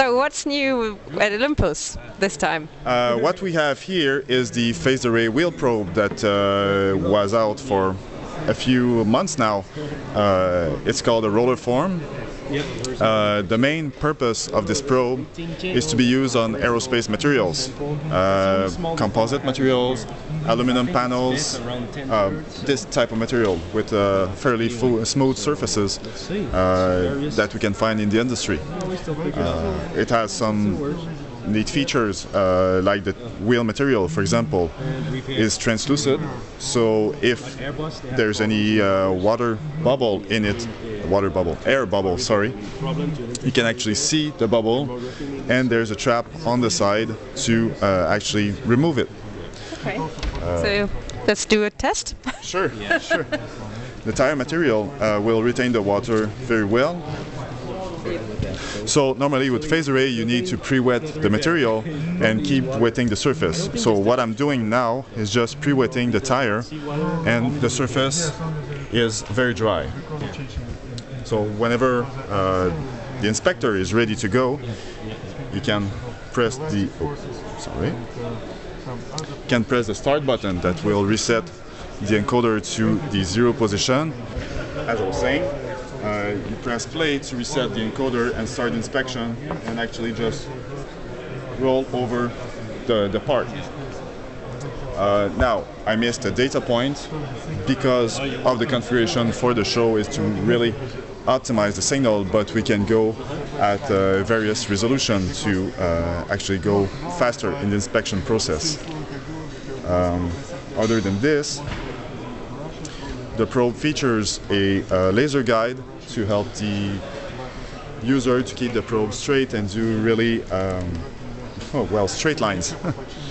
So what's new at Olympus this time? Uh, what we have here is the phased array wheel probe that uh, was out for a few months now. Uh, it's called a RollerFORM. Uh, the main purpose of this probe is to be used on aerospace materials, uh, composite materials, aluminum panels, uh, this type of material with uh, fairly smooth surfaces uh, that we can find in the industry. It has some neat features uh, like the wheel material for example is translucent so if there's any uh, water bubble in it water bubble air bubble sorry you can actually see the bubble and there's a trap on the side to uh, actually remove it Okay. so let's do a test. sure Yeah, sure the tire material uh, will retain the water very well so normally with phase array you need to pre-wet the material and keep wetting the surface. So what I'm doing now is just pre-wetting the tire and the surface is very dry. So whenever uh, the inspector is ready to go, you can press the oh, sorry, can press the start button that will reset the encoder to the zero position. As I was saying, uh, you press play to reset the encoder and start inspection and actually just roll over the, the part. Uh, now, I missed a data point because of the configuration for the show is to really optimize the signal, but we can go at uh, various resolution to uh, actually go faster in the inspection process. Um, other than this, the probe features a uh, laser guide to help the user to keep the probe straight and do really um, oh, well straight lines.